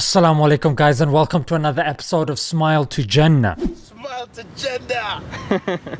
Assalamu alaikum guys and welcome to another episode of Smile to Jannah. Smile to Jannah!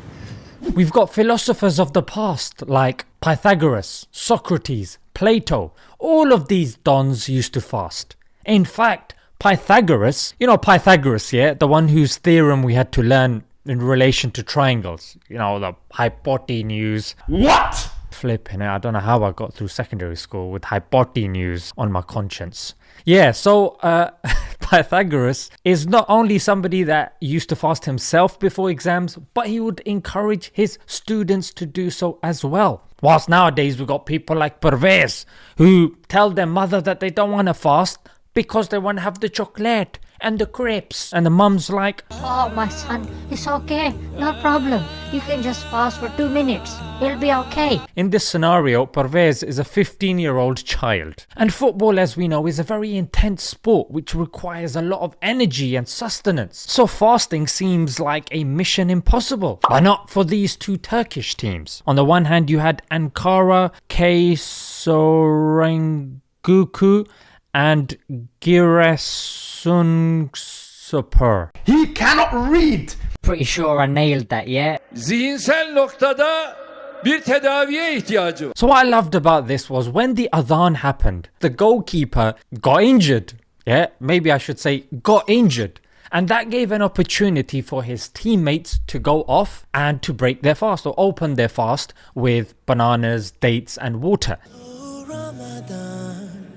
We've got philosophers of the past like Pythagoras, Socrates, Plato. All of these dons used to fast. In fact, Pythagoras, you know Pythagoras, yeah, the one whose theorem we had to learn in relation to triangles, you know, the hypotenuse. What? Flipping it, I don't know how I got through secondary school with hypotenuse on my conscience. Yeah, so uh, Pythagoras is not only somebody that used to fast himself before exams, but he would encourage his students to do so as well. Whilst nowadays we've got people like Pervez who tell their mother that they don't want to fast because they want to have the chocolate and the crepes. And the mum's like, Oh, my son, it's okay, no problem. You can just fast for two minutes. It'll be okay. In this scenario, Pervez is a 15 year old child. And football, as we know, is a very intense sport which requires a lot of energy and sustenance. So fasting seems like a mission impossible. But not for these two Turkish teams. On the one hand, you had Ankara Keçiörengücü and Giresunspor. He cannot read! Pretty sure I nailed that, yeah? zihinsel noktada bir tedaviye ihtiyacı var. So what I loved about this was when the adhan happened, the goalkeeper got injured. Yeah, maybe I should say got injured. And that gave an opportunity for his teammates to go off and to break their fast or open their fast with bananas, dates and water.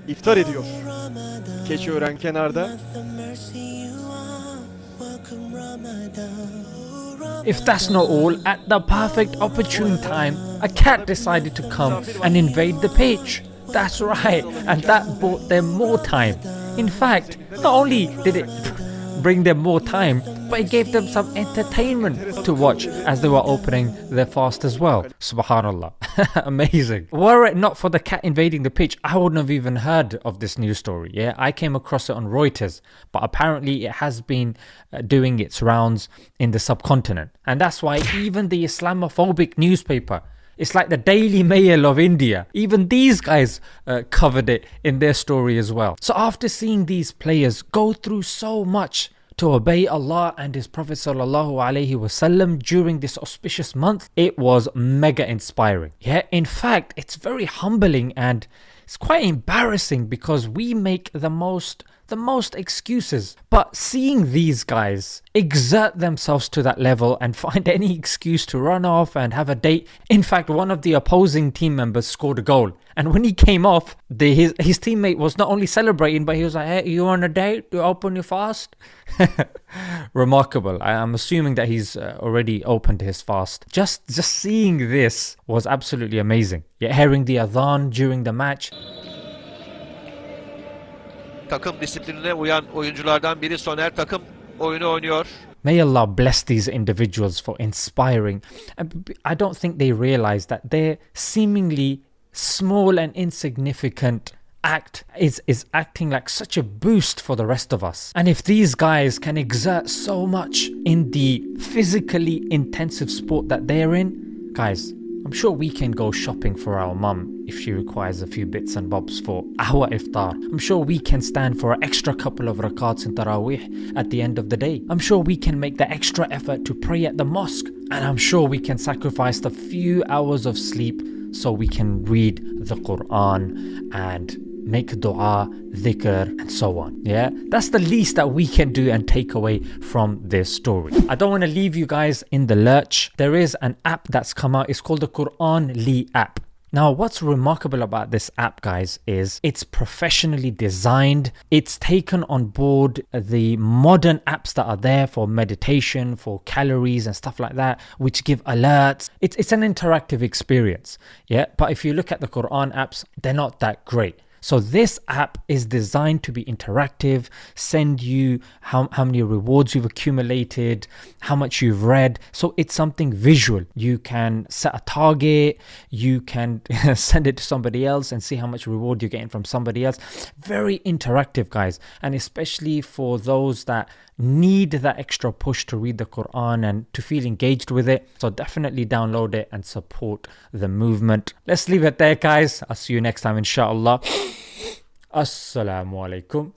Iftar ediyor. Kenarda. If that's not all, at the perfect opportune time, a cat decided to come and invade the pitch. That's right, and that bought them more time. In fact, not only did it bring them more time, but it gave them some entertainment to watch as they were opening their fast as well. Subhanallah. Amazing. Were it not for the cat invading the pitch, I wouldn't have even heard of this news story. Yeah, I came across it on Reuters, but apparently it has been uh, doing its rounds in the subcontinent. And that's why even the Islamophobic newspaper it's like the Daily Mail of India. Even these guys uh, covered it in their story as well. So after seeing these players go through so much to obey Allah and His Prophet wasallam during this auspicious month, it was mega inspiring. Yeah, in fact, it's very humbling and it's quite embarrassing because we make the most the most excuses. But seeing these guys exert themselves to that level and find any excuse to run off and have a date. In fact, one of the opposing team members scored a goal. And when he came off, the, his, his teammate was not only celebrating, but he was like, hey, you on a date? You open your fast? Remarkable. I, am assuming that he's uh, already opened his fast. Just, just seeing this was absolutely amazing. Yet hearing the adhan during the match, takım disiplinine uyan oyunculardan biri Soner takım oyunu oynuyor. May Allah bless these individuals for inspiring. I don't think they realize that their seemingly small and insignificant act is is acting like such a boost for the rest of us. And if these guys can exert so much in the physically intensive sport that they're in, guys, I'm sure we can go shopping for our mum if she requires a few bits and bobs for our iftar. I'm sure we can stand for an extra couple of rakats in Taraweeh at the end of the day. I'm sure we can make the extra effort to pray at the mosque. And I'm sure we can sacrifice the few hours of sleep so we can read the Quran and make dua, dhikr, and so on. Yeah, that's the least that we can do and take away from this story. I don't want to leave you guys in the lurch. There is an app that's come out, it's called the Quranly app. Now, what's remarkable about this app, guys, is it's professionally designed. It's taken on board the modern apps that are there for meditation, for calories, and stuff like that, which give alerts. It's, it's an interactive experience. Yeah, but if you look at the Quran apps, they're not that great. So this app is designed to be interactive, send you how, how many rewards you've accumulated, how much you've read. So it's something visual. You can set a target, you can send it to somebody else and see how much reward you're getting from somebody else. Very interactive, guys. And especially for those that need that extra push to read the Quran and to feel engaged with it. So definitely download it and support the movement. Let's leave it there, guys. I'll see you next time, inshallah. Assalamu alaikum.